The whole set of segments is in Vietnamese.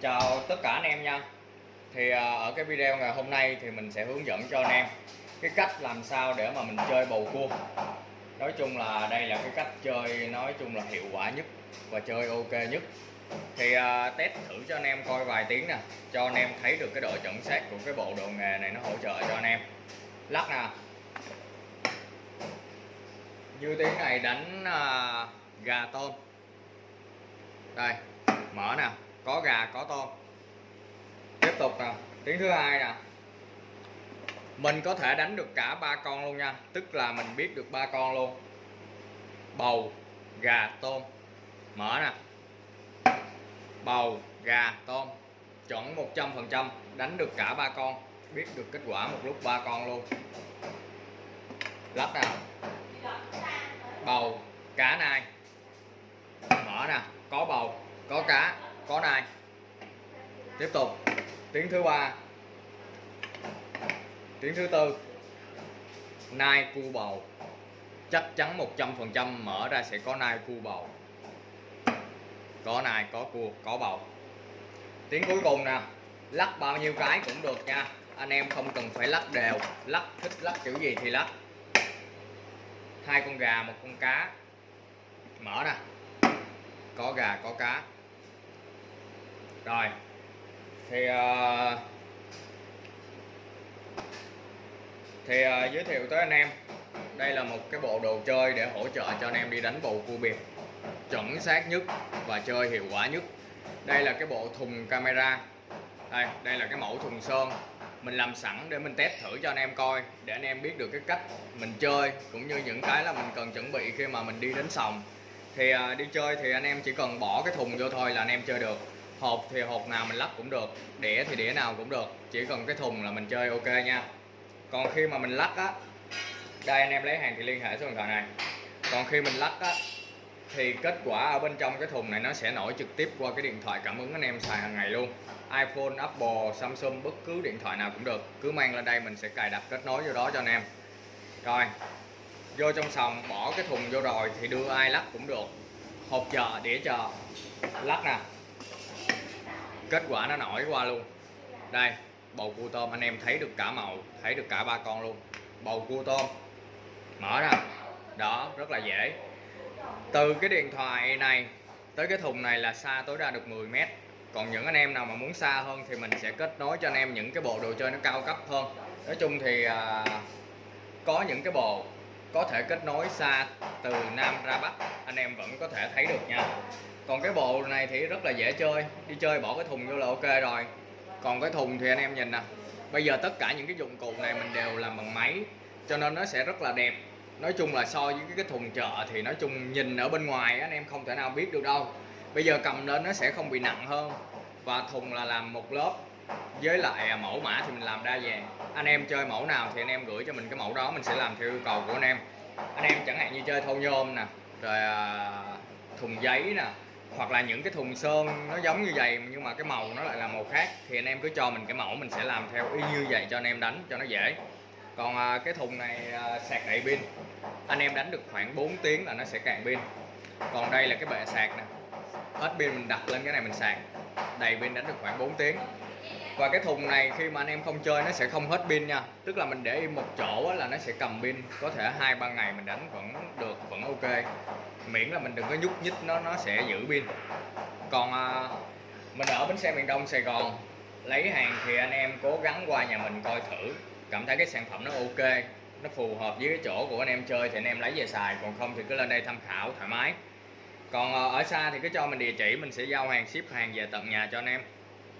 Chào tất cả anh em nha. Thì à, ở cái video ngày hôm nay thì mình sẽ hướng dẫn cho anh em cái cách làm sao để mà mình chơi bầu cua. Nói chung là đây là cái cách chơi nói chung là hiệu quả nhất và chơi ok nhất. Thì à, test thử cho anh em coi vài tiếng nè, Cho anh em thấy được cái độ chuẩn xác của cái bộ đồ nghề này nó hỗ trợ cho anh em. Lắc nè Như tiếng này đánh à, gà tôm. Đây, mở nè có gà, có tôm tiếp tục nè, tiếng thứ hai nè. Mình có thể đánh được cả ba con luôn nha, tức là mình biết được ba con luôn. Bầu, gà, tôm. Mở nè. Bầu, gà, tôm. Chuẩn 100% đánh được cả ba con, biết được kết quả một lúc ba con luôn. Lắp nào. Bầu, cá nai mở nè có bầu có cá có nai tiếp tục. Tiếng thứ ba. Tiếng thứ tư. Nai cu bầu. Chắc chắn 100% mở ra sẽ có nai cu bầu. Có nai, có cua có bầu. Tiếng cuối cùng nè. Lắc bao nhiêu cái cũng được nha. Anh em không cần phải lắc đều. Lắc thích, lắc kiểu gì thì lắc. Hai con gà, một con cá. Mở nè. Có gà, có cá. Rồi thì uh, thì uh, giới thiệu tới anh em. Đây là một cái bộ đồ chơi để hỗ trợ cho anh em đi đánh bầu cua biệt chuẩn xác nhất và chơi hiệu quả nhất. Đây là cái bộ thùng camera. Đây đây là cái mẫu thùng sơn. Mình làm sẵn để mình test thử cho anh em coi để anh em biết được cái cách mình chơi cũng như những cái là mình cần chuẩn bị khi mà mình đi đến sòng. Thì uh, đi chơi thì anh em chỉ cần bỏ cái thùng vô thôi là anh em chơi được hộp thì hộp nào mình lắp cũng được đĩa thì đĩa nào cũng được. Chỉ cần cái thùng là mình chơi ok nha. Còn khi mà mình lắc á đây anh em lấy hàng thì liên hệ số điện thoại này. Còn khi mình lắc á thì kết quả ở bên trong cái thùng này nó sẽ nổi trực tiếp qua cái điện thoại cảm ứng anh em xài hàng ngày luôn. iPhone, Apple, Samsung bất cứ điện thoại nào cũng được. Cứ mang lên đây mình sẽ cài đặt kết nối vô đó cho anh em. Rồi vô trong sòng bỏ cái thùng vô rồi thì đưa ai lắc cũng được. Hộp chờ đĩa chờ. Lắc nè kết quả nó nổi qua luôn. Đây bầu cua tôm anh em thấy được cả màu thấy được cả ba con luôn. Bầu cua tôm mở ra. Đó rất là dễ. Từ cái điện thoại này tới cái thùng này là xa tối đa được 10 mét. Còn những anh em nào mà muốn xa hơn thì mình sẽ kết nối cho anh em những cái bộ đồ chơi nó cao cấp hơn. Nói chung thì à, có những cái bộ có thể kết nối xa từ Nam ra Bắc. Anh em vẫn có thể thấy được nha. Còn cái bộ này thì rất là dễ chơi. Đi chơi bỏ cái thùng vô là ok rồi. Còn cái thùng thì anh em nhìn nè. Bây giờ tất cả những cái dụng cụ này mình đều làm bằng máy, cho nên nó sẽ rất là đẹp. Nói chung là so với cái thùng chợ thì nói chung nhìn ở bên ngoài anh em không thể nào biết được đâu. Bây giờ cầm lên nó sẽ không bị nặng hơn. Và thùng là làm một lớp với lại à, mẫu mã thì mình làm đa dạng. Anh em chơi mẫu nào thì anh em gửi cho mình cái mẫu đó, mình sẽ làm theo yêu cầu của anh em. Anh em chẳng hạn như chơi thâu nhôm nè, rồi à, thùng giấy nè, hoặc là những cái thùng sơn nó giống như vậy nhưng mà cái màu nó lại là màu khác, thì anh em cứ cho mình cái mẫu, mình sẽ làm theo y như vậy cho anh em đánh cho nó dễ. Còn à, cái thùng này sạc đầy pin. Anh em đánh được khoảng 4 tiếng là nó sẽ cạn pin. Còn đây là cái bệ sạc nè. Hết pin mình đặt lên cái này mình sạc. Đầy pin đánh được khoảng 4 tiếng và cái thùng này khi mà anh em không chơi nó sẽ không hết pin nha. Tức là mình để im một chỗ là nó sẽ cầm pin. Có thể hai ba ngày mình đánh vẫn được vẫn ok. Miễn là mình đừng có nhúc nhích nó nó sẽ giữ pin. Còn à, mình ở bến xe miền Đông Sài Gòn lấy hàng thì anh em cố gắng qua nhà mình coi thử. Cảm thấy cái sản phẩm nó ok nó phù hợp với cái chỗ của anh em chơi thì anh em lấy về xài. Còn không thì cứ lên đây tham khảo thoải mái. Còn à, ở xa thì cứ cho mình địa chỉ mình sẽ giao hàng ship hàng về tận nhà cho anh em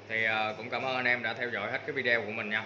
thì ờ, cũng cảm ơn anh em đã theo dõi hết cái video của mình nha.